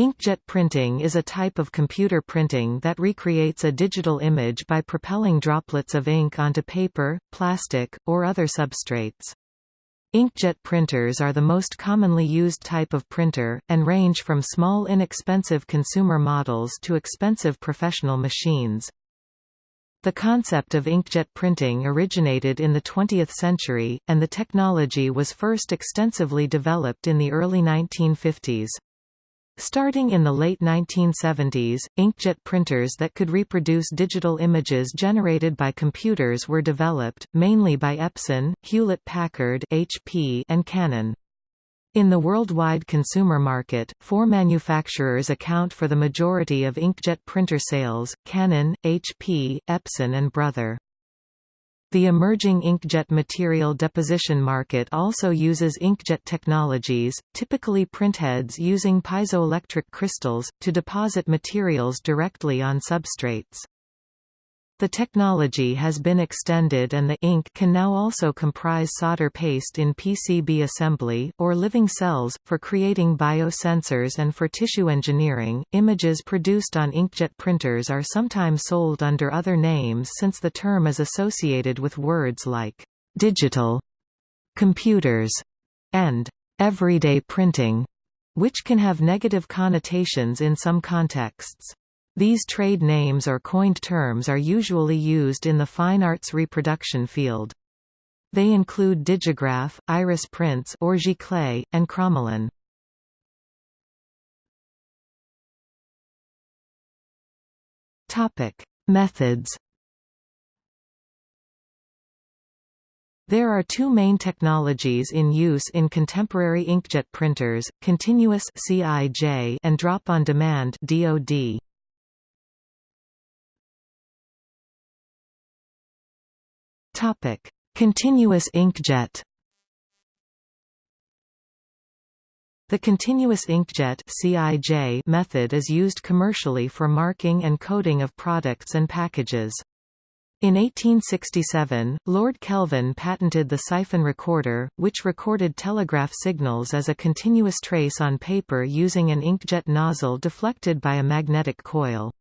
Inkjet printing is a type of computer printing that recreates a digital image by propelling droplets of ink onto paper, plastic, or other substrates. Inkjet printers are the most commonly used type of printer, and range from small inexpensive consumer models to expensive professional machines. The concept of inkjet printing originated in the 20th century, and the technology was first extensively developed in the early 1950s. Starting in the late 1970s, inkjet printers that could reproduce digital images generated by computers were developed, mainly by Epson, Hewlett-Packard and Canon. In the worldwide consumer market, four manufacturers account for the majority of inkjet printer sales, Canon, HP, Epson and Brother. The emerging inkjet material deposition market also uses inkjet technologies, typically printheads using piezoelectric crystals, to deposit materials directly on substrates. The technology has been extended and the ink can now also comprise solder paste in PCB assembly, or living cells, for creating biosensors and for tissue engineering. Images produced on inkjet printers are sometimes sold under other names since the term is associated with words like digital, computers, and everyday printing, which can have negative connotations in some contexts. These trade names or coined terms are usually used in the fine arts reproduction field. They include digigraph, iris prints or giclée, and Chromalin. Topic: Methods. There are two main technologies in use in contemporary inkjet printers, continuous CIJ and drop-on-demand DoD. Topic: Continuous inkjet. The continuous inkjet (CIJ) method is used commercially for marking and coding of products and packages. In 1867, Lord Kelvin patented the siphon recorder, which recorded telegraph signals as a continuous trace on paper using an inkjet nozzle deflected by a magnetic coil.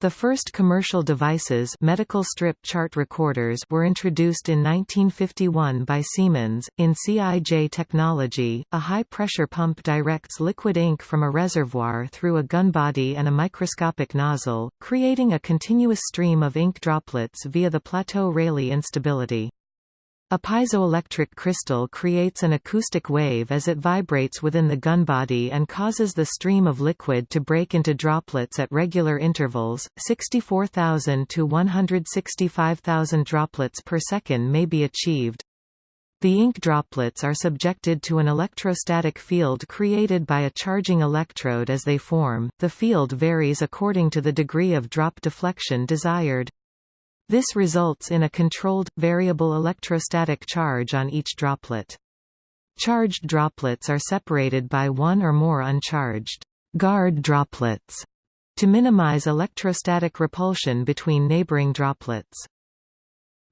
The first commercial devices medical strip chart recorders were introduced in 1951 by Siemens. In CIJ technology, a high-pressure pump directs liquid ink from a reservoir through a gun body and a microscopic nozzle, creating a continuous stream of ink droplets via the Plateau-Rayleigh instability. A piezoelectric crystal creates an acoustic wave as it vibrates within the gun body and causes the stream of liquid to break into droplets at regular intervals. 64,000 to 165,000 droplets per second may be achieved. The ink droplets are subjected to an electrostatic field created by a charging electrode as they form. The field varies according to the degree of drop deflection desired. This results in a controlled, variable electrostatic charge on each droplet. Charged droplets are separated by one or more uncharged guard droplets to minimize electrostatic repulsion between neighboring droplets.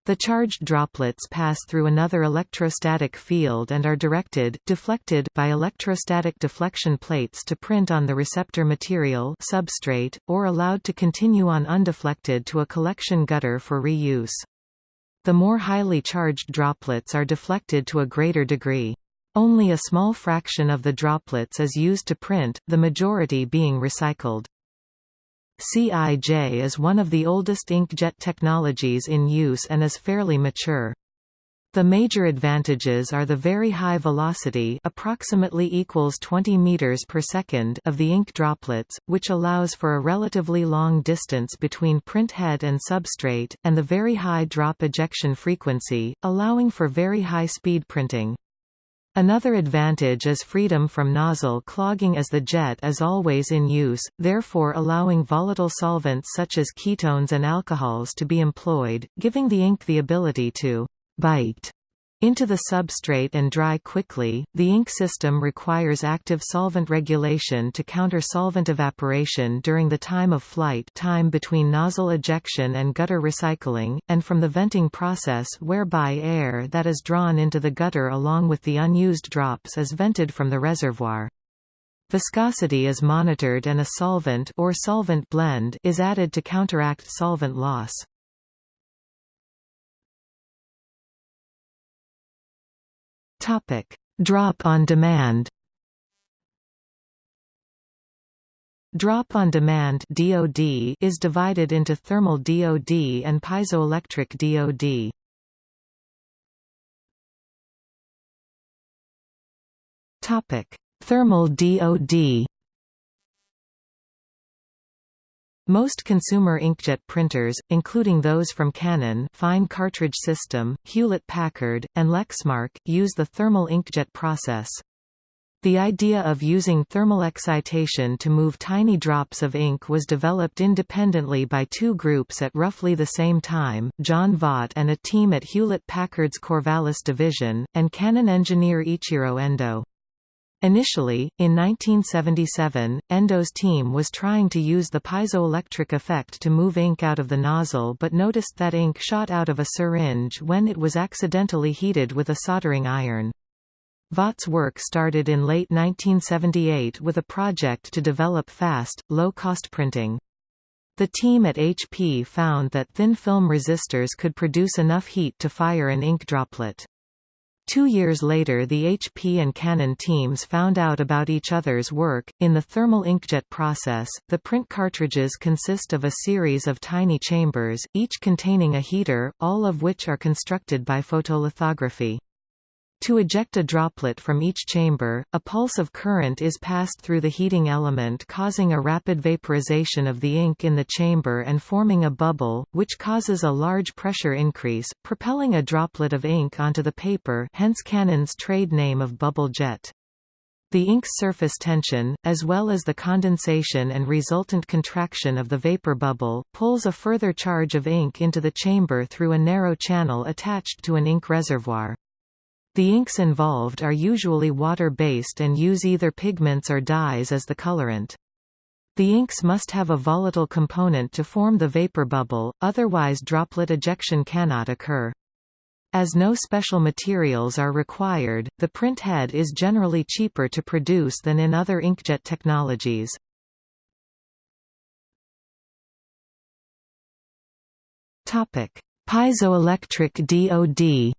The charged droplets pass through another electrostatic field and are directed deflected by electrostatic deflection plates to print on the receptor material substrate, or allowed to continue on undeflected to a collection gutter for reuse. The more highly charged droplets are deflected to a greater degree. Only a small fraction of the droplets is used to print, the majority being recycled. CIJ is one of the oldest inkjet technologies in use and is fairly mature. The major advantages are the very high velocity approximately equals 20 meters per second of the ink droplets, which allows for a relatively long distance between print head and substrate, and the very high drop ejection frequency, allowing for very high speed printing. Another advantage is freedom from nozzle clogging as the jet is always in use, therefore allowing volatile solvents such as ketones and alcohols to be employed, giving the ink the ability to bite into the substrate and dry quickly. The ink system requires active solvent regulation to counter solvent evaporation during the time of flight time between nozzle ejection and gutter recycling, and from the venting process whereby air that is drawn into the gutter along with the unused drops is vented from the reservoir. Viscosity is monitored and a solvent or solvent blend is added to counteract solvent loss. Topic: Drop on demand. Drop on demand (DOD) is divided into thermal DOD and piezoelectric DOD. Topic: Thermal DOD Most consumer inkjet printers, including those from Canon fine cartridge system, Hewlett-Packard, and Lexmark, use the thermal inkjet process. The idea of using thermal excitation to move tiny drops of ink was developed independently by two groups at roughly the same time, John Vaught and a team at Hewlett-Packard's Corvallis division, and Canon engineer Ichiro Endo. Initially, in 1977, Endo's team was trying to use the piezoelectric effect to move ink out of the nozzle but noticed that ink shot out of a syringe when it was accidentally heated with a soldering iron. Vaught's work started in late 1978 with a project to develop fast, low-cost printing. The team at HP found that thin film resistors could produce enough heat to fire an ink droplet. Two years later the HP and Canon teams found out about each other's work. In the thermal inkjet process, the print cartridges consist of a series of tiny chambers, each containing a heater, all of which are constructed by photolithography. To eject a droplet from each chamber, a pulse of current is passed through the heating element causing a rapid vaporization of the ink in the chamber and forming a bubble, which causes a large pressure increase, propelling a droplet of ink onto the paper hence Canon's trade name of bubble jet. The ink's surface tension, as well as the condensation and resultant contraction of the vapor bubble, pulls a further charge of ink into the chamber through a narrow channel attached to an ink reservoir. The inks involved are usually water-based and use either pigments or dyes as the colorant. The inks must have a volatile component to form the vapor bubble, otherwise droplet ejection cannot occur. As no special materials are required, the print head is generally cheaper to produce than in other inkjet technologies. Piezoelectric DOD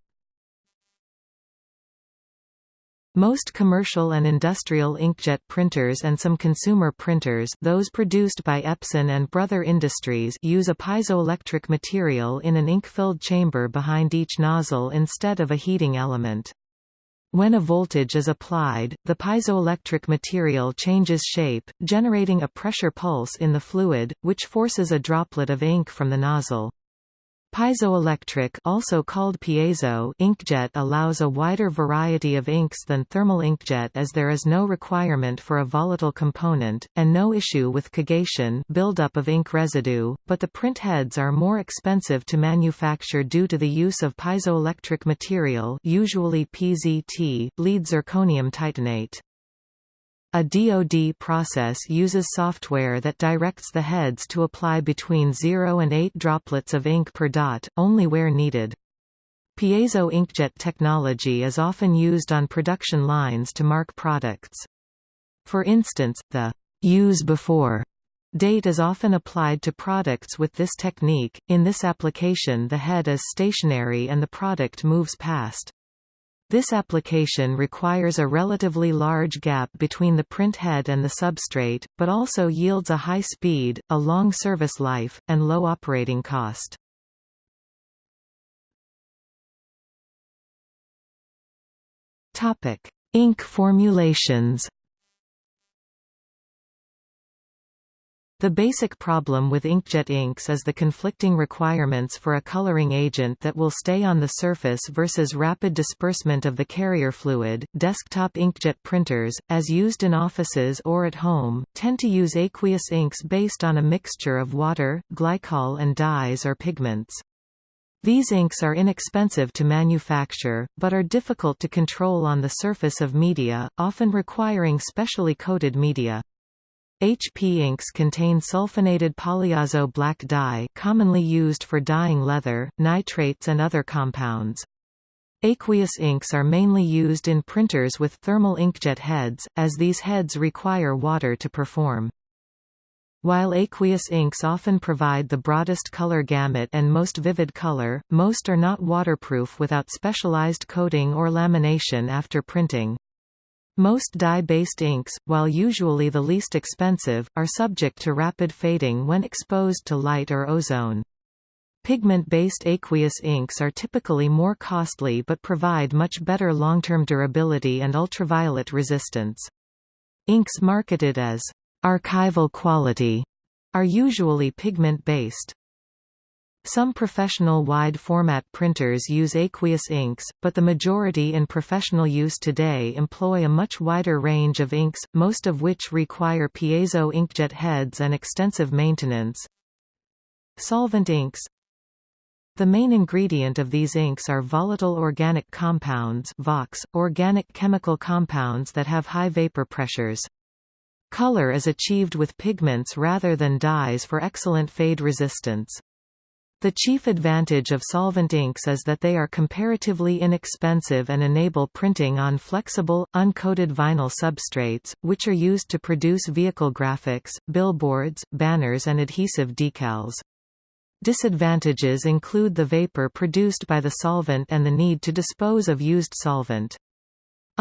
Most commercial and industrial inkjet printers and some consumer printers those produced by Epson and Brother Industries use a piezoelectric material in an ink-filled chamber behind each nozzle instead of a heating element. When a voltage is applied, the piezoelectric material changes shape, generating a pressure pulse in the fluid, which forces a droplet of ink from the nozzle. Piezoelectric also called piezo inkjet allows a wider variety of inks than thermal inkjet as there is no requirement for a volatile component, and no issue with kogation buildup of ink residue, but the print heads are more expensive to manufacture due to the use of piezoelectric material usually PZT, lead zirconium titanate. A DoD process uses software that directs the heads to apply between 0 and 8 droplets of ink per dot, only where needed. Piezo inkjet technology is often used on production lines to mark products. For instance, the use before date is often applied to products with this technique. In this application, the head is stationary and the product moves past. This application requires a relatively large gap between the print head and the substrate, but also yields a high speed, a long service life, and low operating cost. Ink formulations The basic problem with inkjet inks is the conflicting requirements for a coloring agent that will stay on the surface versus rapid disbursement of the carrier fluid. Desktop inkjet printers, as used in offices or at home, tend to use aqueous inks based on a mixture of water, glycol and dyes or pigments. These inks are inexpensive to manufacture, but are difficult to control on the surface of media, often requiring specially coated media. HP inks contain sulfonated polyazo black dye commonly used for dyeing leather, nitrates and other compounds. Aqueous inks are mainly used in printers with thermal inkjet heads, as these heads require water to perform. While aqueous inks often provide the broadest color gamut and most vivid color, most are not waterproof without specialized coating or lamination after printing. Most dye-based inks, while usually the least expensive, are subject to rapid fading when exposed to light or ozone. Pigment-based aqueous inks are typically more costly but provide much better long-term durability and ultraviolet resistance. Inks marketed as archival quality are usually pigment-based. Some professional wide-format printers use aqueous inks, but the majority in professional use today employ a much wider range of inks, most of which require piezo inkjet heads and extensive maintenance. Solvent inks The main ingredient of these inks are volatile organic compounds VOCs, organic chemical compounds that have high vapor pressures. Color is achieved with pigments rather than dyes for excellent fade resistance. The chief advantage of solvent inks is that they are comparatively inexpensive and enable printing on flexible, uncoated vinyl substrates, which are used to produce vehicle graphics, billboards, banners and adhesive decals. Disadvantages include the vapor produced by the solvent and the need to dispose of used solvent.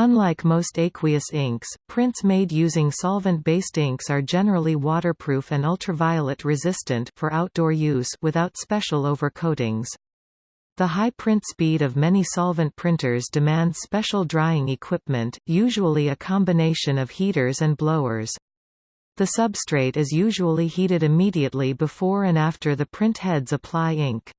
Unlike most aqueous inks, prints made using solvent-based inks are generally waterproof and ultraviolet resistant for outdoor use without special overcoatings. The high print speed of many solvent printers demands special drying equipment, usually a combination of heaters and blowers. The substrate is usually heated immediately before and after the print heads apply ink.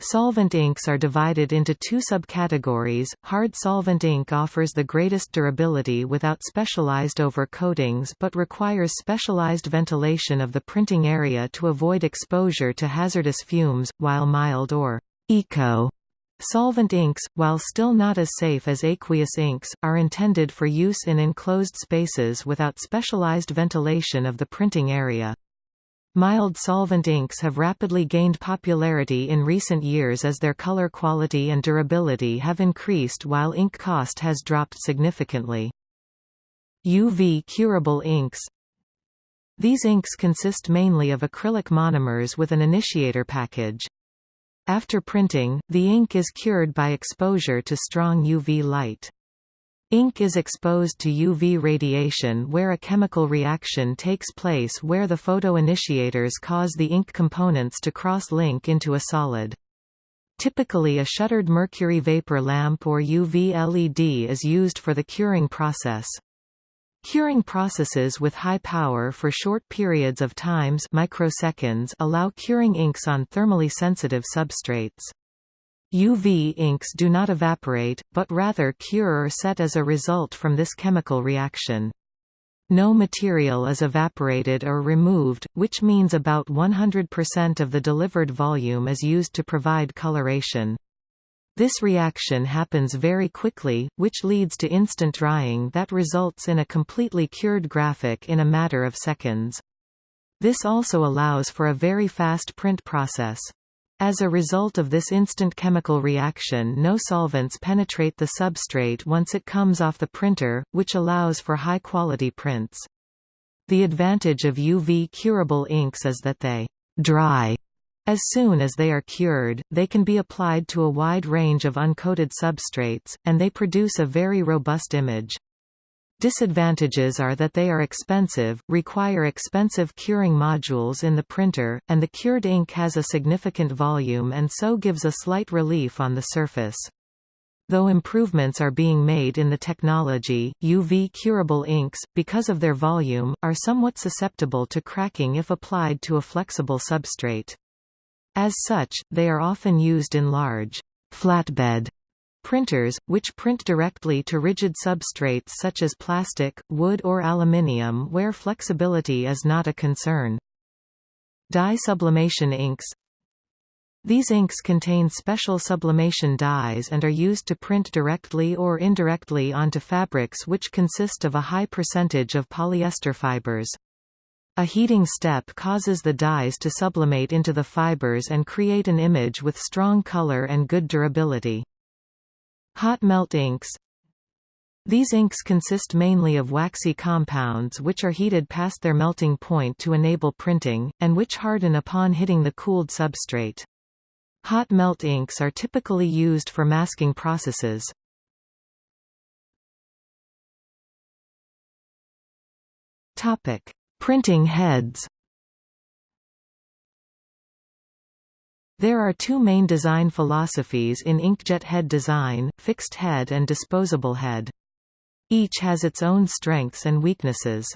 Solvent inks are divided into two subcategories. Hard solvent ink offers the greatest durability without specialized overcoatings but requires specialized ventilation of the printing area to avoid exposure to hazardous fumes, while mild or eco solvent inks, while still not as safe as aqueous inks, are intended for use in enclosed spaces without specialized ventilation of the printing area. Mild solvent inks have rapidly gained popularity in recent years as their color quality and durability have increased while ink cost has dropped significantly. UV curable inks These inks consist mainly of acrylic monomers with an initiator package. After printing, the ink is cured by exposure to strong UV light. Ink is exposed to UV radiation where a chemical reaction takes place where the photoinitiators cause the ink components to cross-link into a solid. Typically a shuttered mercury vapor lamp or UV LED is used for the curing process. Curing processes with high power for short periods of times microseconds allow curing inks on thermally sensitive substrates. UV inks do not evaporate, but rather cure or set as a result from this chemical reaction. No material is evaporated or removed, which means about 100% of the delivered volume is used to provide coloration. This reaction happens very quickly, which leads to instant drying that results in a completely cured graphic in a matter of seconds. This also allows for a very fast print process. As a result of this instant chemical reaction no solvents penetrate the substrate once it comes off the printer, which allows for high-quality prints. The advantage of UV curable inks is that they dry as soon as they are cured, they can be applied to a wide range of uncoated substrates, and they produce a very robust image. Disadvantages are that they are expensive, require expensive curing modules in the printer, and the cured ink has a significant volume and so gives a slight relief on the surface. Though improvements are being made in the technology, UV curable inks, because of their volume, are somewhat susceptible to cracking if applied to a flexible substrate. As such, they are often used in large flatbed Printers, which print directly to rigid substrates such as plastic, wood or aluminium where flexibility is not a concern. Dye sublimation inks These inks contain special sublimation dyes and are used to print directly or indirectly onto fabrics which consist of a high percentage of polyester fibers. A heating step causes the dyes to sublimate into the fibers and create an image with strong color and good durability. Hot melt inks These inks consist mainly of waxy compounds which are heated past their melting point to enable printing, and which harden upon hitting the cooled substrate. Hot melt inks are typically used for masking processes. Topic: Printing heads. There are two main design philosophies in inkjet head design, fixed head and disposable head. Each has its own strengths and weaknesses.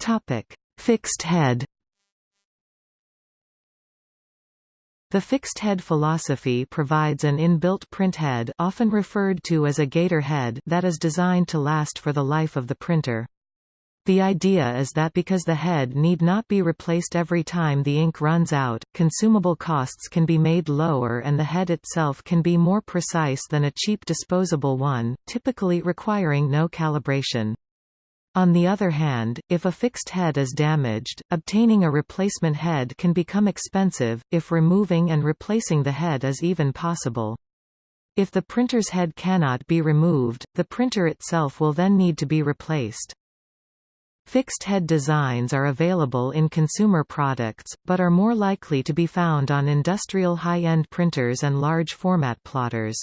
Topic: Fixed head The fixed head philosophy provides an inbuilt print head often referred to as a gaiter head that is designed to last for the life of the printer. The idea is that because the head need not be replaced every time the ink runs out, consumable costs can be made lower and the head itself can be more precise than a cheap disposable one, typically requiring no calibration. On the other hand, if a fixed head is damaged, obtaining a replacement head can become expensive, if removing and replacing the head is even possible. If the printer's head cannot be removed, the printer itself will then need to be replaced. Fixed head designs are available in consumer products, but are more likely to be found on industrial high-end printers and large format plotters.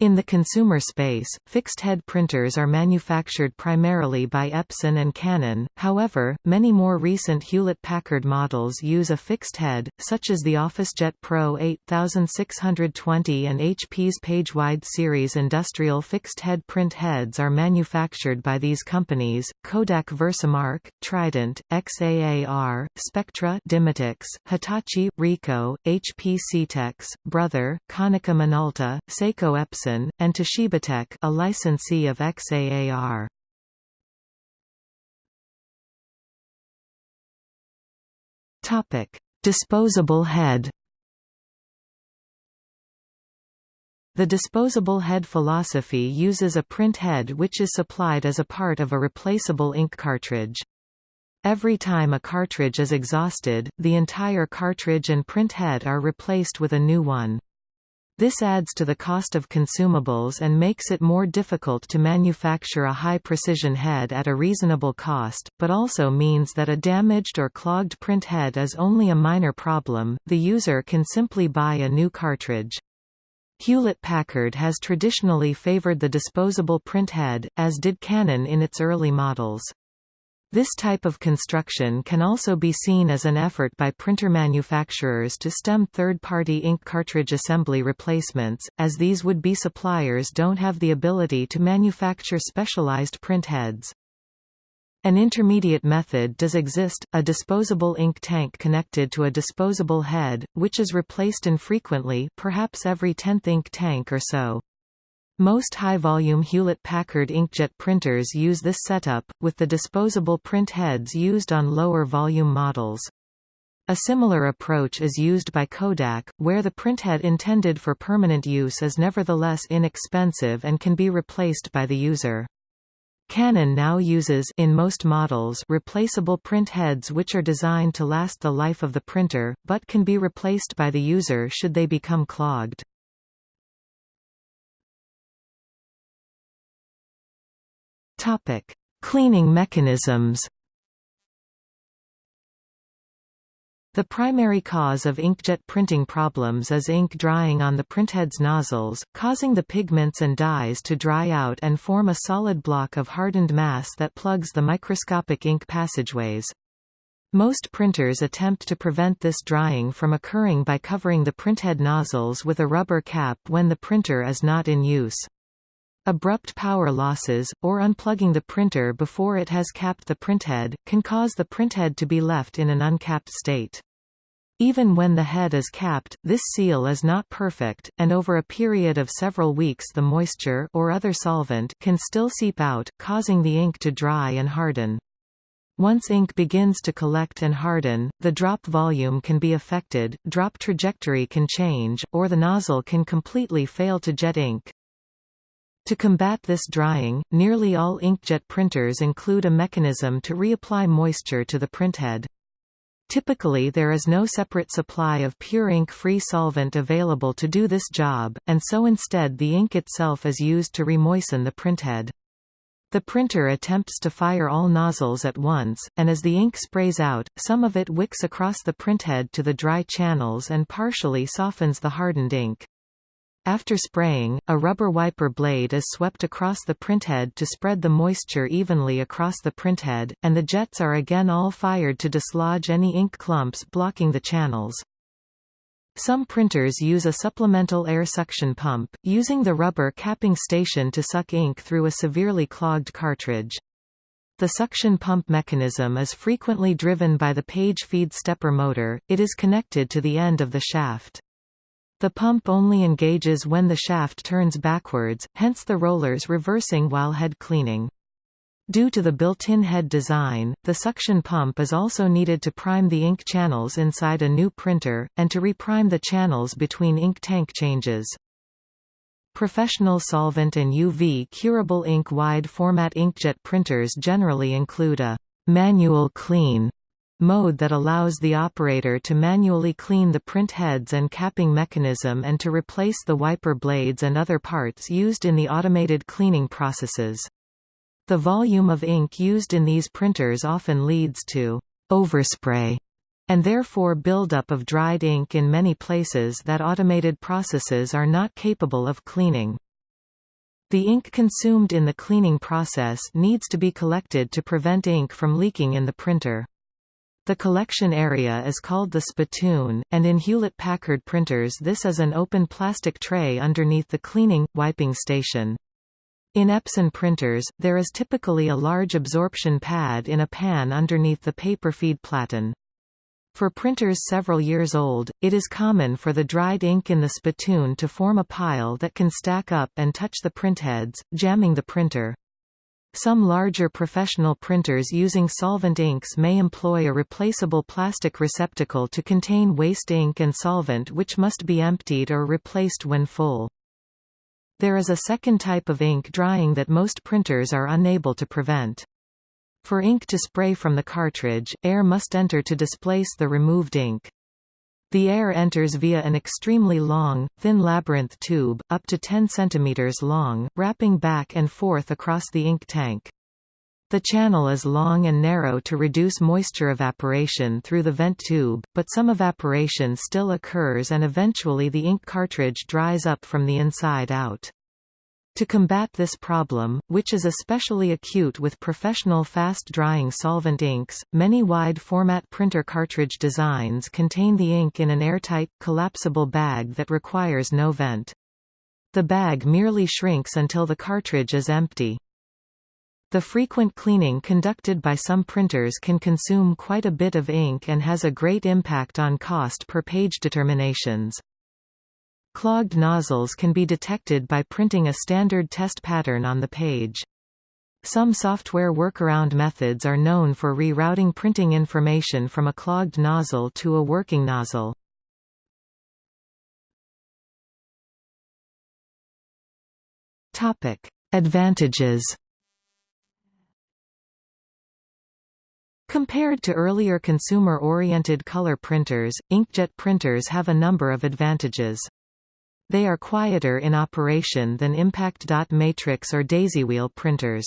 In the consumer space, fixed-head printers are manufactured primarily by Epson and Canon, however, many more recent Hewlett-Packard models use a fixed head, such as the OfficeJet Pro 8620 and HP's PageWide series. Industrial fixed-head print heads are manufactured by these companies, Kodak Versamark, Trident, XAAR, Spectra Dimatix, Hitachi, Ricoh, HP Scitex, Brother, Konica Minolta, Seiko Epson Epson, and Toshiba a licensee of XAAR. Topic: Disposable head. The disposable head philosophy uses a print head which is supplied as a part of a replaceable ink cartridge. Every time a cartridge is exhausted, the entire cartridge and print head are replaced with a new one. This adds to the cost of consumables and makes it more difficult to manufacture a high-precision head at a reasonable cost, but also means that a damaged or clogged print head is only a minor problem, the user can simply buy a new cartridge. Hewlett-Packard has traditionally favored the disposable print head, as did Canon in its early models. This type of construction can also be seen as an effort by printer manufacturers to stem third-party ink cartridge assembly replacements, as these would-be suppliers don't have the ability to manufacture specialized print heads. An intermediate method does exist, a disposable ink tank connected to a disposable head, which is replaced infrequently perhaps every tenth ink tank or so. Most high-volume Hewlett-Packard inkjet printers use this setup, with the disposable print heads used on lower-volume models. A similar approach is used by Kodak, where the printhead intended for permanent use is nevertheless inexpensive and can be replaced by the user. Canon now uses in most models replaceable print heads which are designed to last the life of the printer, but can be replaced by the user should they become clogged. Topic: Cleaning mechanisms. The primary cause of inkjet printing problems is ink drying on the printhead's nozzles, causing the pigments and dyes to dry out and form a solid block of hardened mass that plugs the microscopic ink passageways. Most printers attempt to prevent this drying from occurring by covering the printhead nozzles with a rubber cap when the printer is not in use. Abrupt power losses, or unplugging the printer before it has capped the printhead, can cause the printhead to be left in an uncapped state. Even when the head is capped, this seal is not perfect, and over a period of several weeks the moisture or other solvent can still seep out, causing the ink to dry and harden. Once ink begins to collect and harden, the drop volume can be affected, drop trajectory can change, or the nozzle can completely fail to jet ink. To combat this drying, nearly all inkjet printers include a mechanism to reapply moisture to the printhead. Typically there is no separate supply of pure ink-free solvent available to do this job, and so instead the ink itself is used to remoisten the printhead. The printer attempts to fire all nozzles at once, and as the ink sprays out, some of it wicks across the printhead to the dry channels and partially softens the hardened ink. After spraying, a rubber wiper blade is swept across the printhead to spread the moisture evenly across the printhead, and the jets are again all fired to dislodge any ink clumps blocking the channels. Some printers use a supplemental air suction pump, using the rubber capping station to suck ink through a severely clogged cartridge. The suction pump mechanism is frequently driven by the page feed stepper motor, it is connected to the end of the shaft. The pump only engages when the shaft turns backwards, hence the rollers reversing while head cleaning. Due to the built-in head design, the suction pump is also needed to prime the ink channels inside a new printer, and to reprime the channels between ink tank changes. Professional solvent and UV curable ink wide format inkjet printers generally include a manual clean mode that allows the operator to manually clean the print heads and capping mechanism and to replace the wiper blades and other parts used in the automated cleaning processes. The volume of ink used in these printers often leads to overspray and therefore buildup of dried ink in many places that automated processes are not capable of cleaning. The ink consumed in the cleaning process needs to be collected to prevent ink from leaking in the printer. The collection area is called the spittoon, and in Hewlett-Packard printers this is an open plastic tray underneath the cleaning, wiping station. In Epson printers, there is typically a large absorption pad in a pan underneath the paper feed platen. For printers several years old, it is common for the dried ink in the spittoon to form a pile that can stack up and touch the printheads, jamming the printer. Some larger professional printers using solvent inks may employ a replaceable plastic receptacle to contain waste ink and solvent which must be emptied or replaced when full. There is a second type of ink drying that most printers are unable to prevent. For ink to spray from the cartridge, air must enter to displace the removed ink. The air enters via an extremely long, thin labyrinth tube, up to 10 cm long, wrapping back and forth across the ink tank. The channel is long and narrow to reduce moisture evaporation through the vent tube, but some evaporation still occurs and eventually the ink cartridge dries up from the inside out. To combat this problem, which is especially acute with professional fast-drying solvent inks, many wide-format printer cartridge designs contain the ink in an airtight, collapsible bag that requires no vent. The bag merely shrinks until the cartridge is empty. The frequent cleaning conducted by some printers can consume quite a bit of ink and has a great impact on cost per page determinations. Clogged nozzles can be detected by printing a standard test pattern on the page. Some software workaround methods are known for rerouting printing information from a clogged nozzle to a working nozzle. Topic: Advantages Compared to earlier consumer-oriented color printers, inkjet printers have a number of advantages. They are quieter in operation than impact dot matrix or daisywheel printers.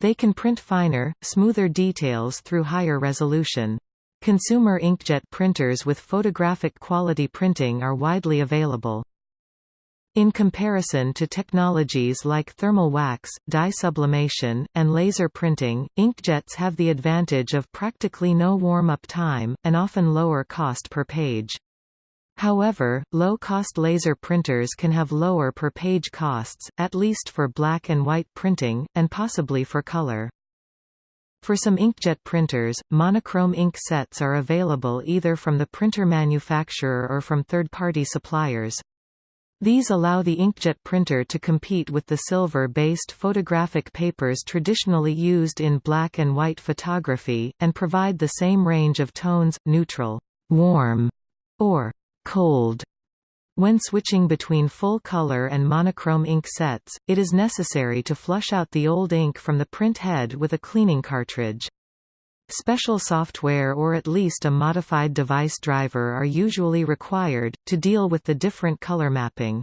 They can print finer, smoother details through higher resolution. Consumer inkjet printers with photographic quality printing are widely available. In comparison to technologies like thermal wax, dye sublimation, and laser printing, inkjets have the advantage of practically no warm-up time, and often lower cost per page. However, low-cost laser printers can have lower per-page costs, at least for black and white printing, and possibly for color. For some inkjet printers, monochrome ink sets are available either from the printer manufacturer or from third-party suppliers. These allow the inkjet printer to compete with the silver-based photographic papers traditionally used in black and white photography, and provide the same range of tones, neutral, warm, or cold. When switching between full-color and monochrome ink sets, it is necessary to flush out the old ink from the print head with a cleaning cartridge. Special software or at least a modified device driver are usually required, to deal with the different color mapping.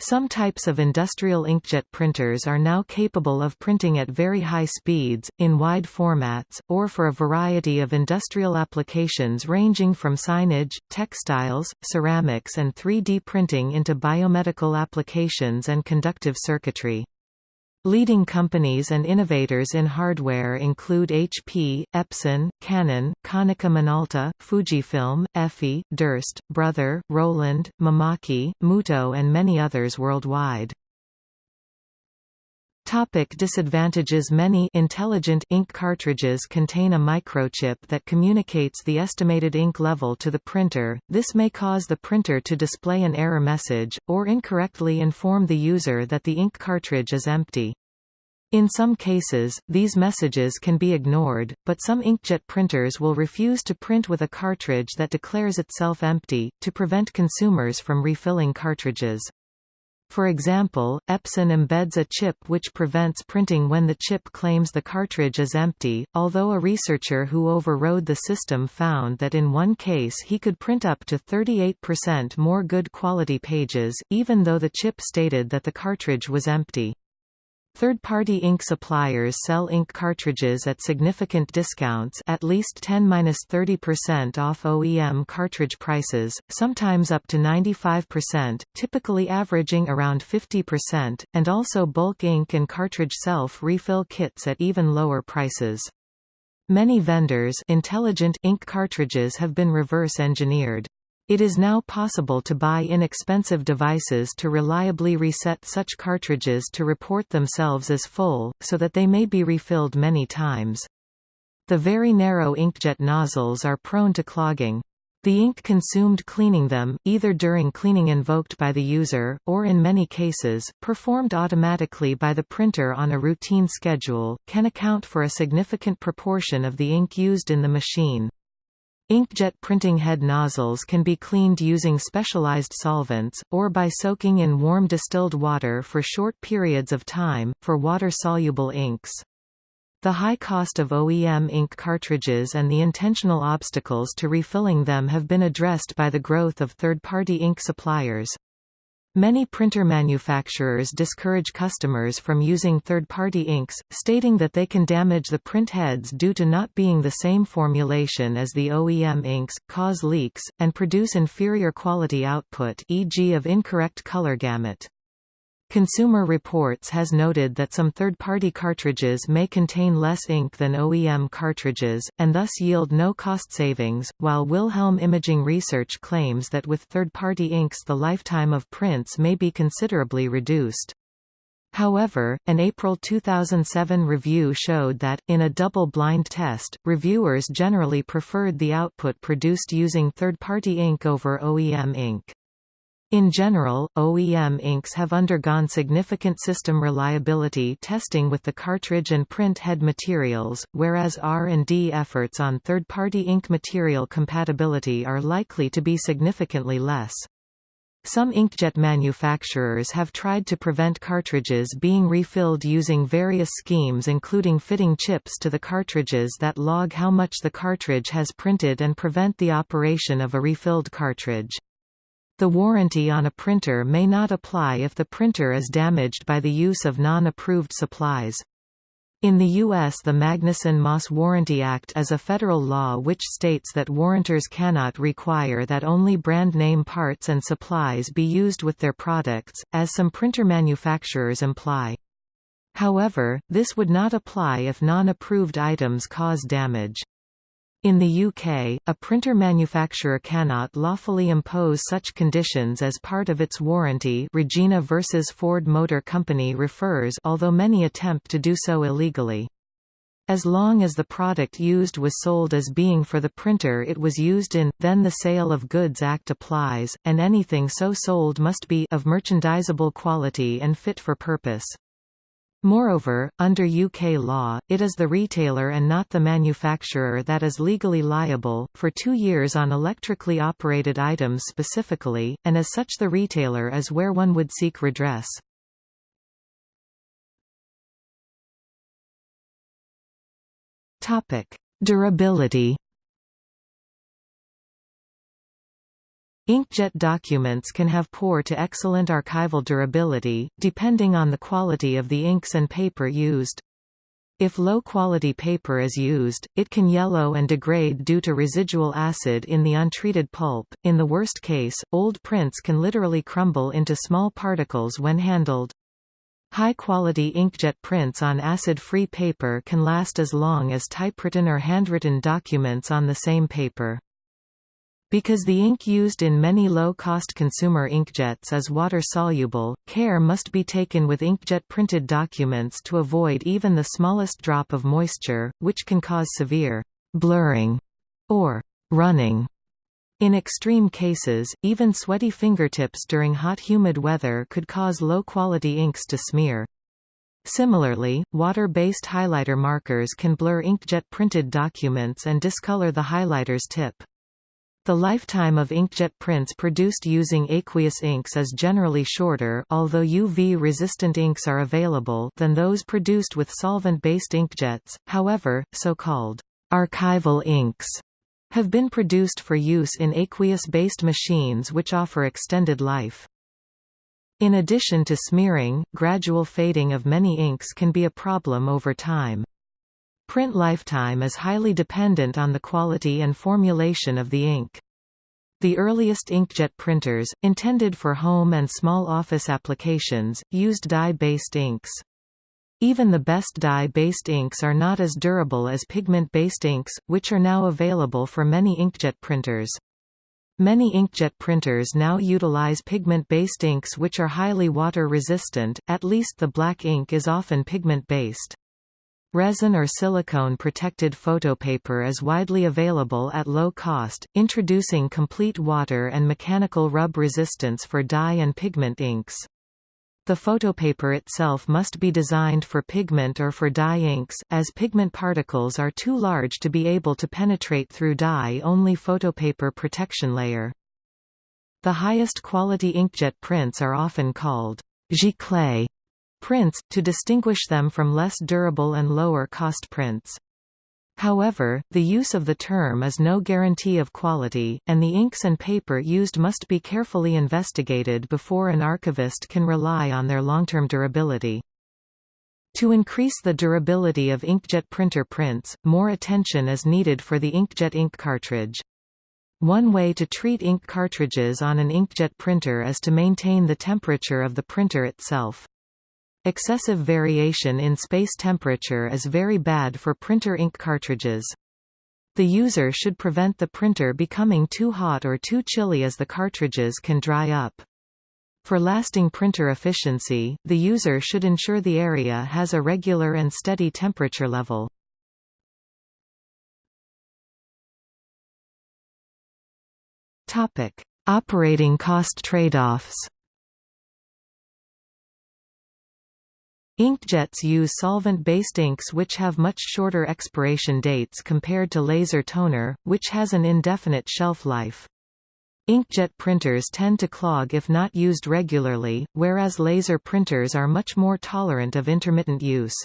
Some types of industrial inkjet printers are now capable of printing at very high speeds, in wide formats, or for a variety of industrial applications ranging from signage, textiles, ceramics and 3D printing into biomedical applications and conductive circuitry. Leading companies and innovators in hardware include HP, Epson, Canon, Konica Minolta, Fujifilm, EFI, Durst, Brother, Roland, Mimaki, Mutoh and many others worldwide. Topic disadvantages Many intelligent ink cartridges contain a microchip that communicates the estimated ink level to the printer, this may cause the printer to display an error message, or incorrectly inform the user that the ink cartridge is empty. In some cases, these messages can be ignored, but some inkjet printers will refuse to print with a cartridge that declares itself empty, to prevent consumers from refilling cartridges. For example, Epson embeds a chip which prevents printing when the chip claims the cartridge is empty, although a researcher who overrode the system found that in one case he could print up to 38% more good quality pages, even though the chip stated that the cartridge was empty. Third-party ink suppliers sell ink cartridges at significant discounts at least 10–30% off OEM cartridge prices, sometimes up to 95%, typically averaging around 50%, and also bulk ink and cartridge self-refill kits at even lower prices. Many vendors intelligent ink cartridges have been reverse-engineered. It is now possible to buy inexpensive devices to reliably reset such cartridges to report themselves as full, so that they may be refilled many times. The very narrow inkjet nozzles are prone to clogging. The ink consumed cleaning them, either during cleaning invoked by the user, or in many cases, performed automatically by the printer on a routine schedule, can account for a significant proportion of the ink used in the machine. Inkjet printing head nozzles can be cleaned using specialized solvents, or by soaking in warm distilled water for short periods of time, for water-soluble inks. The high cost of OEM ink cartridges and the intentional obstacles to refilling them have been addressed by the growth of third-party ink suppliers. Many printer manufacturers discourage customers from using third-party inks, stating that they can damage the print heads due to not being the same formulation as the OEM inks, cause leaks, and produce inferior quality output e.g. of incorrect color gamut. Consumer Reports has noted that some third-party cartridges may contain less ink than OEM cartridges, and thus yield no cost savings, while Wilhelm Imaging Research claims that with third-party inks the lifetime of prints may be considerably reduced. However, an April 2007 review showed that, in a double-blind test, reviewers generally preferred the output produced using third-party ink over OEM ink. In general, OEM inks have undergone significant system reliability testing with the cartridge and print head materials, whereas R&D efforts on third-party ink material compatibility are likely to be significantly less. Some inkjet manufacturers have tried to prevent cartridges being refilled using various schemes including fitting chips to the cartridges that log how much the cartridge has printed and prevent the operation of a refilled cartridge. The warranty on a printer may not apply if the printer is damaged by the use of non-approved supplies. In the U.S. the Magnuson-Moss Warranty Act is a federal law which states that warrantors cannot require that only brand name parts and supplies be used with their products, as some printer manufacturers imply. However, this would not apply if non-approved items cause damage. In the UK, a printer manufacturer cannot lawfully impose such conditions as part of its warranty Regina versus Ford Motor Company refers although many attempt to do so illegally. As long as the product used was sold as being for the printer it was used in, then the Sale of Goods Act applies, and anything so sold must be of merchandisable quality and fit for purpose. Moreover, under UK law, it is the retailer and not the manufacturer that is legally liable, for two years on electrically operated items specifically, and as such the retailer is where one would seek redress. Durability Inkjet documents can have poor to excellent archival durability, depending on the quality of the inks and paper used. If low-quality paper is used, it can yellow and degrade due to residual acid in the untreated pulp. In the worst case, old prints can literally crumble into small particles when handled. High-quality inkjet prints on acid-free paper can last as long as typewritten or handwritten documents on the same paper. Because the ink used in many low-cost consumer inkjets is water-soluble, care must be taken with inkjet printed documents to avoid even the smallest drop of moisture, which can cause severe blurring or running. In extreme cases, even sweaty fingertips during hot humid weather could cause low-quality inks to smear. Similarly, water-based highlighter markers can blur inkjet printed documents and discolor the highlighter's tip. The lifetime of inkjet prints produced using aqueous inks is generally shorter although UV-resistant inks are available than those produced with solvent-based inkjets, however, so-called archival inks have been produced for use in aqueous-based machines which offer extended life. In addition to smearing, gradual fading of many inks can be a problem over time. Print lifetime is highly dependent on the quality and formulation of the ink. The earliest inkjet printers, intended for home and small office applications, used dye-based inks. Even the best dye-based inks are not as durable as pigment-based inks, which are now available for many inkjet printers. Many inkjet printers now utilize pigment-based inks which are highly water-resistant, at least the black ink is often pigment-based. Resin or silicone-protected photopaper is widely available at low cost, introducing complete water and mechanical rub resistance for dye and pigment inks. The photopaper itself must be designed for pigment or for dye inks, as pigment particles are too large to be able to penetrate through dye-only photopaper protection layer. The highest quality inkjet prints are often called giclée prints, to distinguish them from less durable and lower-cost prints. However, the use of the term is no guarantee of quality, and the inks and paper used must be carefully investigated before an archivist can rely on their long-term durability. To increase the durability of inkjet printer prints, more attention is needed for the inkjet ink cartridge. One way to treat ink cartridges on an inkjet printer is to maintain the temperature of the printer itself. Excessive variation in space temperature is very bad for printer ink cartridges. The user should prevent the printer becoming too hot or too chilly as the cartridges can dry up. For lasting printer efficiency, the user should ensure the area has a regular and steady temperature level. Operating cost trade-offs. Inkjets use solvent-based inks which have much shorter expiration dates compared to laser toner, which has an indefinite shelf life. Inkjet printers tend to clog if not used regularly, whereas laser printers are much more tolerant of intermittent use.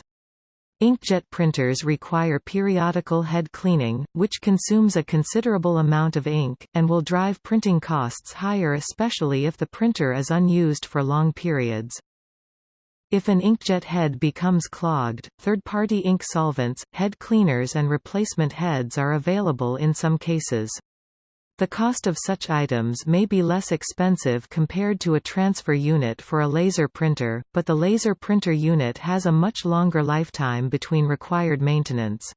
Inkjet printers require periodical head cleaning, which consumes a considerable amount of ink, and will drive printing costs higher especially if the printer is unused for long periods. If an inkjet head becomes clogged, third-party ink solvents, head cleaners and replacement heads are available in some cases. The cost of such items may be less expensive compared to a transfer unit for a laser printer, but the laser printer unit has a much longer lifetime between required maintenance.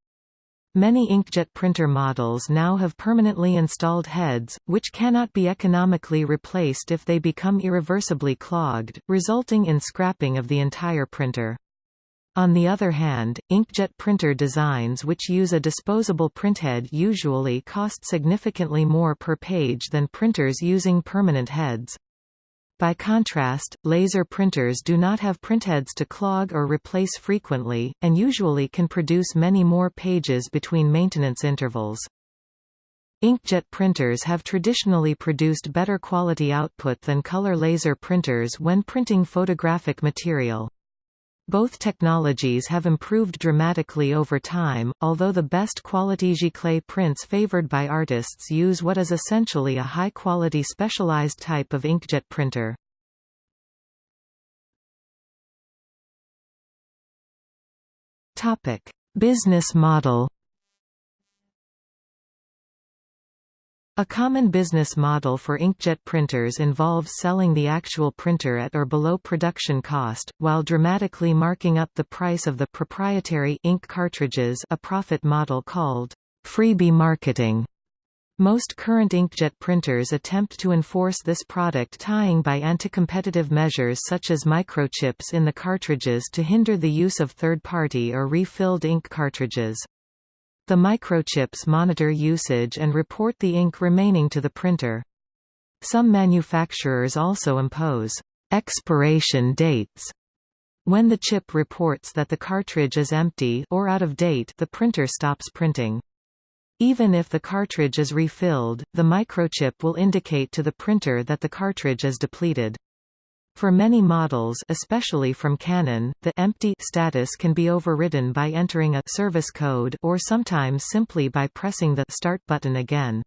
Many inkjet printer models now have permanently installed heads, which cannot be economically replaced if they become irreversibly clogged, resulting in scrapping of the entire printer. On the other hand, inkjet printer designs which use a disposable printhead usually cost significantly more per page than printers using permanent heads. By contrast, laser printers do not have printheads to clog or replace frequently, and usually can produce many more pages between maintenance intervals. Inkjet printers have traditionally produced better quality output than color laser printers when printing photographic material. Both technologies have improved dramatically over time, although the best quality giclée prints favored by artists use what is essentially a high-quality specialized type of inkjet printer. Business model A common business model for inkjet printers involves selling the actual printer at or below production cost, while dramatically marking up the price of the proprietary ink cartridges a profit model called freebie marketing. Most current inkjet printers attempt to enforce this product tying by anti-competitive measures such as microchips in the cartridges to hinder the use of third-party or refilled ink cartridges. The microchips monitor usage and report the ink remaining to the printer. Some manufacturers also impose expiration dates. When the chip reports that the cartridge is empty or out of date the printer stops printing. Even if the cartridge is refilled, the microchip will indicate to the printer that the cartridge is depleted. For many models especially from Canon, the empty status can be overridden by entering a service code or sometimes simply by pressing the start button again.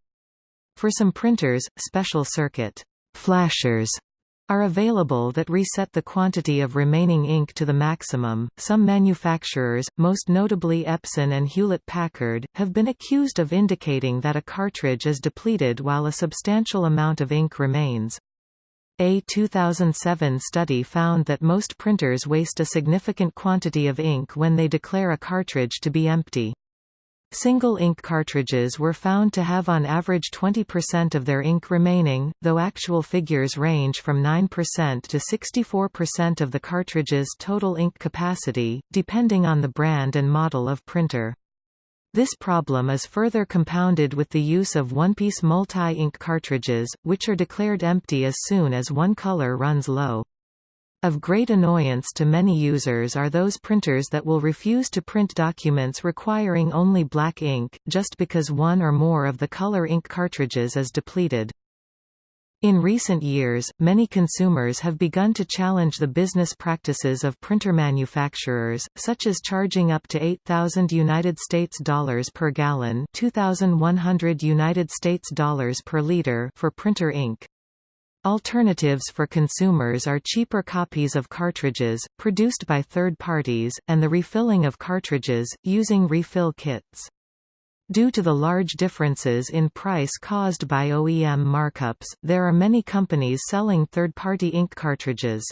For some printers, special circuit flashers are available that reset the quantity of remaining ink to the maximum. Some manufacturers, most notably Epson and Hewlett Packard, have been accused of indicating that a cartridge is depleted while a substantial amount of ink remains. A 2007 study found that most printers waste a significant quantity of ink when they declare a cartridge to be empty. Single ink cartridges were found to have on average 20% of their ink remaining, though actual figures range from 9% to 64% of the cartridge's total ink capacity, depending on the brand and model of printer. This problem is further compounded with the use of one-piece multi-ink cartridges, which are declared empty as soon as one color runs low. Of great annoyance to many users are those printers that will refuse to print documents requiring only black ink, just because one or more of the color ink cartridges is depleted. In recent years, many consumers have begun to challenge the business practices of printer manufacturers, such as charging up to 8,000 United States dollars per gallon, 2,100 United States dollars per liter for printer ink. Alternatives for consumers are cheaper copies of cartridges, produced by third parties, and the refilling of cartridges, using refill kits. Due to the large differences in price caused by OEM markups, there are many companies selling third-party ink cartridges.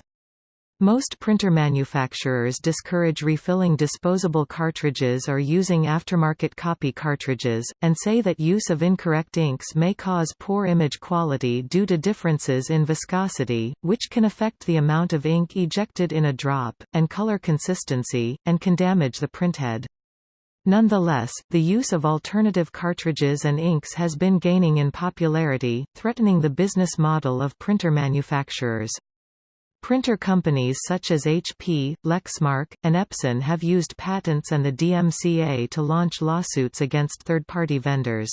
Most printer manufacturers discourage refilling disposable cartridges or using aftermarket copy cartridges, and say that use of incorrect inks may cause poor image quality due to differences in viscosity, which can affect the amount of ink ejected in a drop, and color consistency, and can damage the printhead. Nonetheless, the use of alternative cartridges and inks has been gaining in popularity, threatening the business model of printer manufacturers. Printer companies such as HP, Lexmark, and Epson have used patents and the DMCA to launch lawsuits against third-party vendors.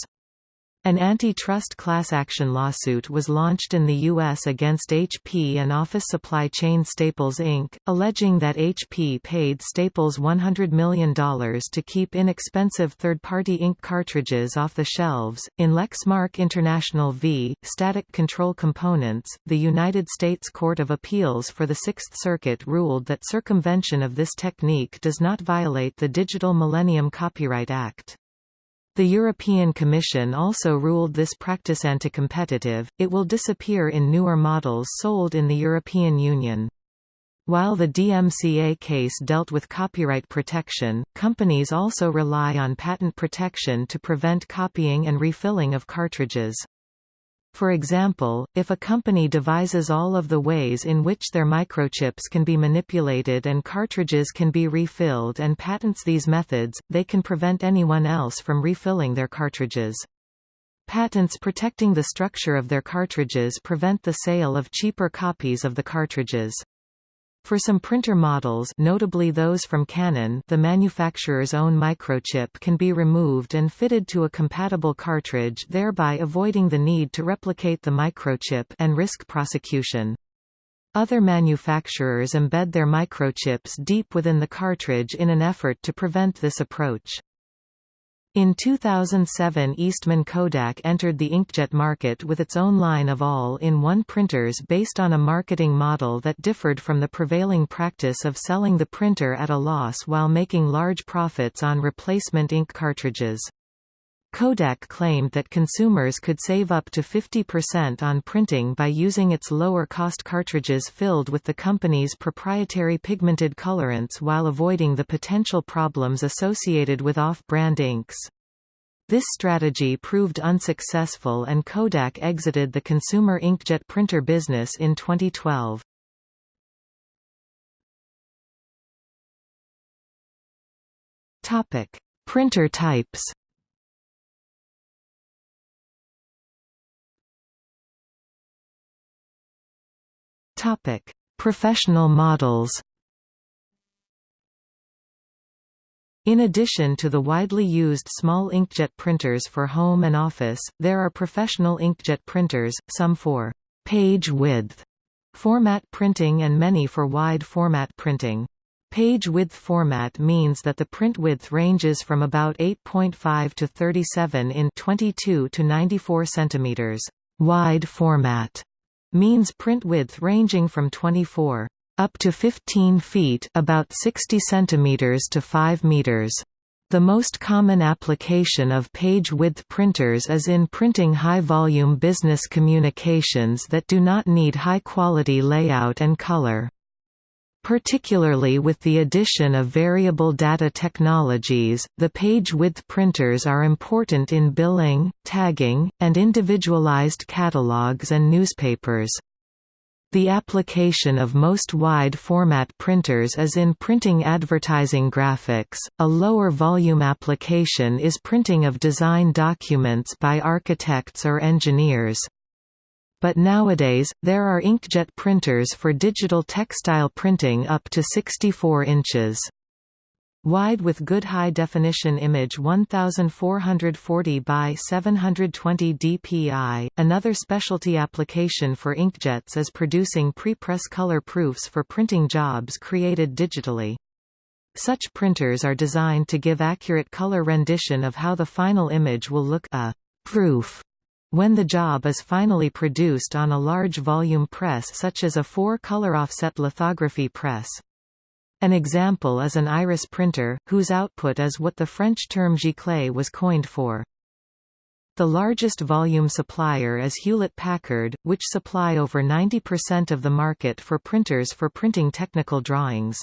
An antitrust class action lawsuit was launched in the U.S. against HP and office supply chain Staples Inc., alleging that HP paid Staples $100 million to keep inexpensive third-party ink cartridges off the shelves. In Lexmark International v. Static Control Components, the United States Court of Appeals for the Sixth Circuit ruled that circumvention of this technique does not violate the Digital Millennium Copyright Act. The European Commission also ruled this practice anti-competitive, it will disappear in newer models sold in the European Union. While the DMCA case dealt with copyright protection, companies also rely on patent protection to prevent copying and refilling of cartridges. For example, if a company devises all of the ways in which their microchips can be manipulated and cartridges can be refilled and patents these methods, they can prevent anyone else from refilling their cartridges. Patents protecting the structure of their cartridges prevent the sale of cheaper copies of the cartridges. For some printer models notably those from Canon the manufacturer's own microchip can be removed and fitted to a compatible cartridge thereby avoiding the need to replicate the microchip and risk prosecution. Other manufacturers embed their microchips deep within the cartridge in an effort to prevent this approach. In 2007 Eastman Kodak entered the inkjet market with its own line of all-in-one printers based on a marketing model that differed from the prevailing practice of selling the printer at a loss while making large profits on replacement ink cartridges. Kodak claimed that consumers could save up to 50% on printing by using its lower-cost cartridges filled with the company's proprietary pigmented colorants while avoiding the potential problems associated with off-brand inks. This strategy proved unsuccessful and Kodak exited the consumer inkjet printer business in 2012. Printer types Topic: Professional models. In addition to the widely used small inkjet printers for home and office, there are professional inkjet printers, some for page width format printing and many for wide format printing. Page width format means that the print width ranges from about 8.5 to 37 in 22 to 94 centimeters. Wide format means print width ranging from 24 up to 15 feet about 60 centimeters to 5 meters. The most common application of page width printers is in printing high-volume business communications that do not need high-quality layout and color. Particularly with the addition of variable data technologies, the page width printers are important in billing, tagging, and individualized catalogs and newspapers. The application of most wide format printers is in printing advertising graphics, a lower volume application is printing of design documents by architects or engineers but nowadays, there are inkjet printers for digital textile printing up to 64 inches. Wide with good high-definition image 1440 by 720 dpi. Another specialty application for inkjets is producing pre-press color proofs for printing jobs created digitally. Such printers are designed to give accurate color rendition of how the final image will look a proof when the job is finally produced on a large volume press such as a four-color offset lithography press. An example is an iris printer, whose output is what the French term giclée was coined for. The largest volume supplier is Hewlett-Packard, which supply over 90% of the market for printers for printing technical drawings.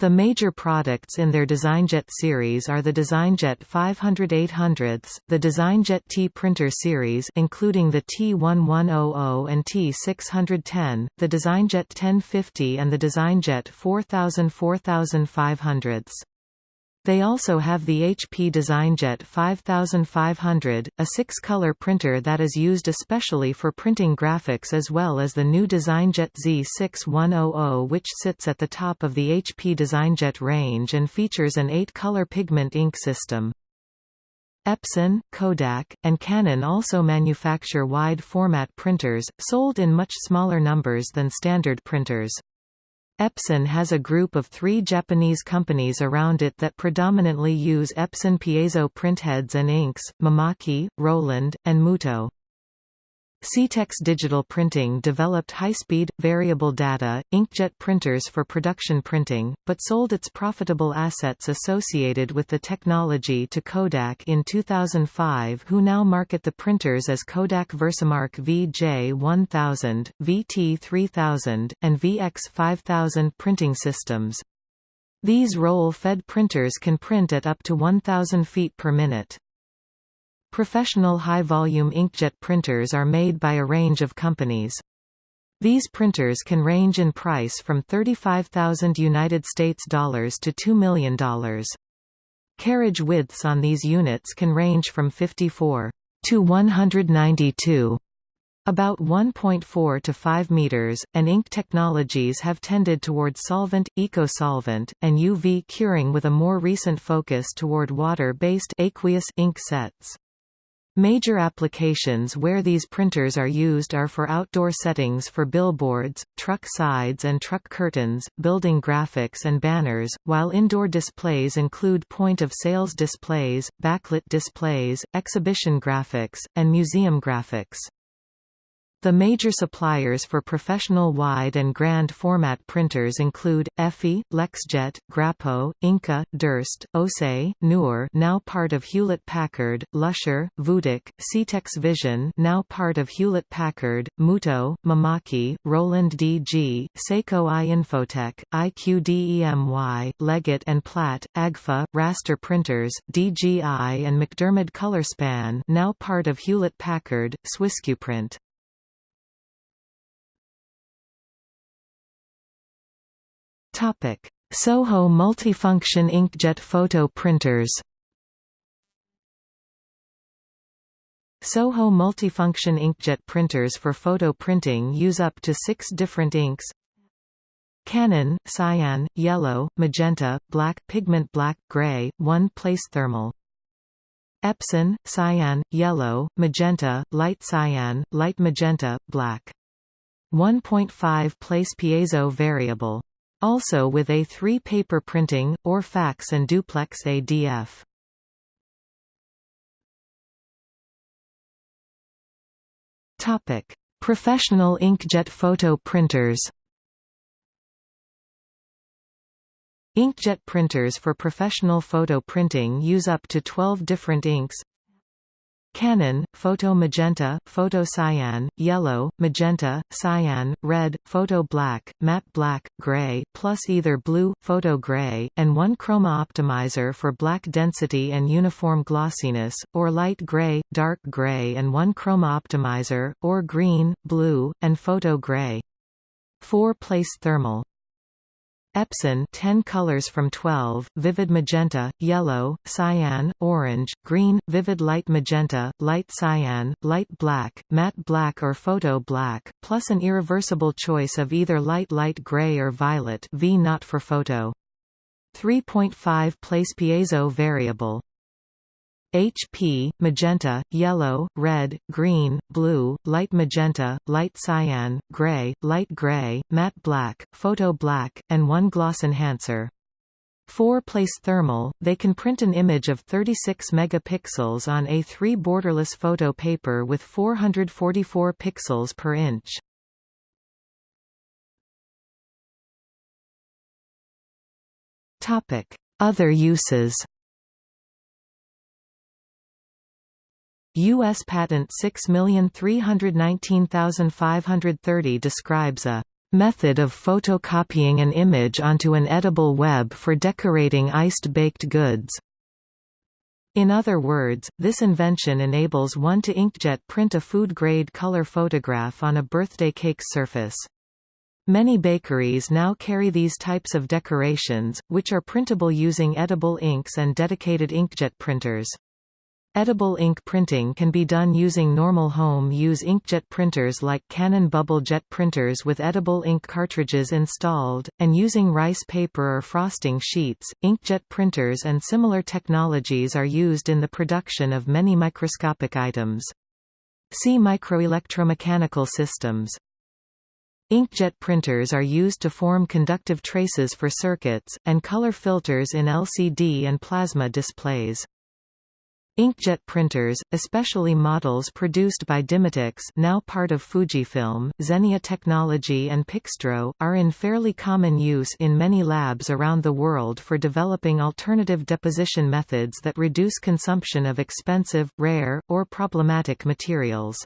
The major products in their DesignJet series are the DesignJet 500-800s, the DesignJet T printer series including the T1100 and T610, the DesignJet 1050 and the DesignJet 4000-4500s. They also have the HP DesignJet 5500, a six-color printer that is used especially for printing graphics as well as the new DesignJet Z6100 which sits at the top of the HP DesignJet range and features an eight-color pigment ink system. Epson, Kodak, and Canon also manufacture wide-format printers, sold in much smaller numbers than standard printers. Epson has a group of three Japanese companies around it that predominantly use Epson piezo printheads and inks, Mimaki, Roland, and Mutoh. Scitex Digital Printing developed high-speed, variable data, inkjet printers for production printing, but sold its profitable assets associated with the technology to Kodak in 2005 who now market the printers as Kodak Versamark VJ1000, VT3000, and VX5000 printing systems. These roll-fed printers can print at up to 1000 feet per minute. Professional high-volume inkjet printers are made by a range of companies. These printers can range in price from 35,000 United States dollars to $2 million. Carriage widths on these units can range from 54 to 192 about 1.4 to 5 meters, and ink technologies have tended toward solvent, eco-solvent, and UV curing with a more recent focus toward water-based aqueous ink sets. Major applications where these printers are used are for outdoor settings for billboards, truck sides and truck curtains, building graphics and banners, while indoor displays include point-of-sales displays, backlit displays, exhibition graphics, and museum graphics. The major suppliers for professional wide and grand format printers include EFI, Lexjet, Grappo, Inca, Durst, Océ, NUR now part of Hewlett-Packard, Lusher, VUTEk, Scitex Vision, now part of Hewlett-Packard, Mutoh, Mimaki, Roland DG, Seiko I Infotech, IQDEMY, Leggett and Platt, Agfa, Raster Printers, DGI and MacDermid ColorSpan, now part of Hewlett-Packard, swissQprint. Soho multifunction inkjet photo printers. Soho multifunction inkjet printers for photo printing use up to six different inks. Canon, cyan, yellow, magenta, black, pigment black, gray, one-place thermal. Epson, cyan, yellow, magenta, light cyan, light magenta, black. 1.5 place piezo variable also with A3 paper printing, or fax and duplex ADF. Professional inkjet photo printers. Inkjet printers for professional photo printing use up to 12 different inks, Canon, photo magenta, photo cyan, yellow, magenta, cyan, red, photo black, matte black, gray, plus either blue, photo gray, and one chroma optimizer for black density and uniform glossiness, or light gray, dark gray and one chroma optimizer, or green, blue, and photo gray. 4-place thermal Epson 10 colors from 12, vivid magenta, yellow, cyan, orange, green, vivid light magenta, light cyan, light black, matte black or photo black, plus an irreversible choice of either light light gray or violet V not for photo. 3.5 place piezo variable HP, magenta, yellow, red, green, blue, light magenta, light cyan, gray, light gray, matte black, photo black, and one gloss enhancer. 4-place thermal, they can print an image of 36 megapixels on A3 borderless photo paper with 444 pixels per inch. Other uses U.S. Patent 6319530 describes a method of photocopying an image onto an edible web for decorating iced baked goods. In other words, this invention enables one to inkjet print a food-grade color photograph on a birthday cake surface. Many bakeries now carry these types of decorations, which are printable using edible inks and dedicated inkjet printers. Edible ink printing can be done using normal home-use inkjet printers like Canon bubble jet printers with edible ink cartridges installed, and using rice paper or frosting sheets. Inkjet printers and similar technologies are used in the production of many microscopic items. See microelectromechanical systems. Inkjet printers are used to form conductive traces for circuits, and color filters in LCD and plasma displays. Inkjet printers, especially models produced by Dimatix now part of Fujifilm, Xennia Technology and Pixdro, are in fairly common use in many labs around the world for developing alternative deposition methods that reduce consumption of expensive, rare, or problematic materials.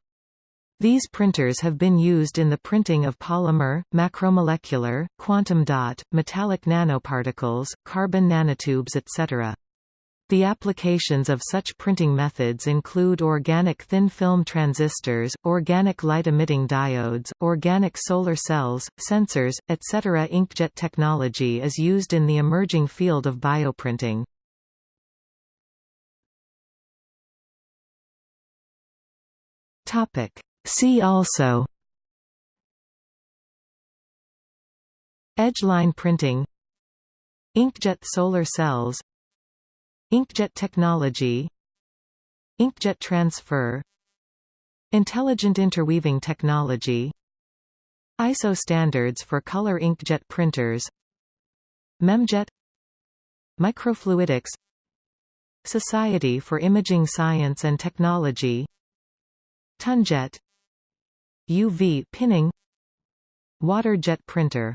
These printers have been used in the printing of polymer, macromolecular, quantum dot, metallic nanoparticles, carbon nanotubes etc. The applications of such printing methods include organic thin-film transistors, organic light-emitting diodes, organic solar cells, sensors, etc. Inkjet technology is used in the emerging field of bioprinting. See also Edgeline printing Inkjet solar cells Inkjet technology Inkjet transfer Intelligent interweaving technology ISO standards for color inkjet printers Memjet Microfluidics Society for Imaging Science and Technology Tonejet UV pinning Water jet printer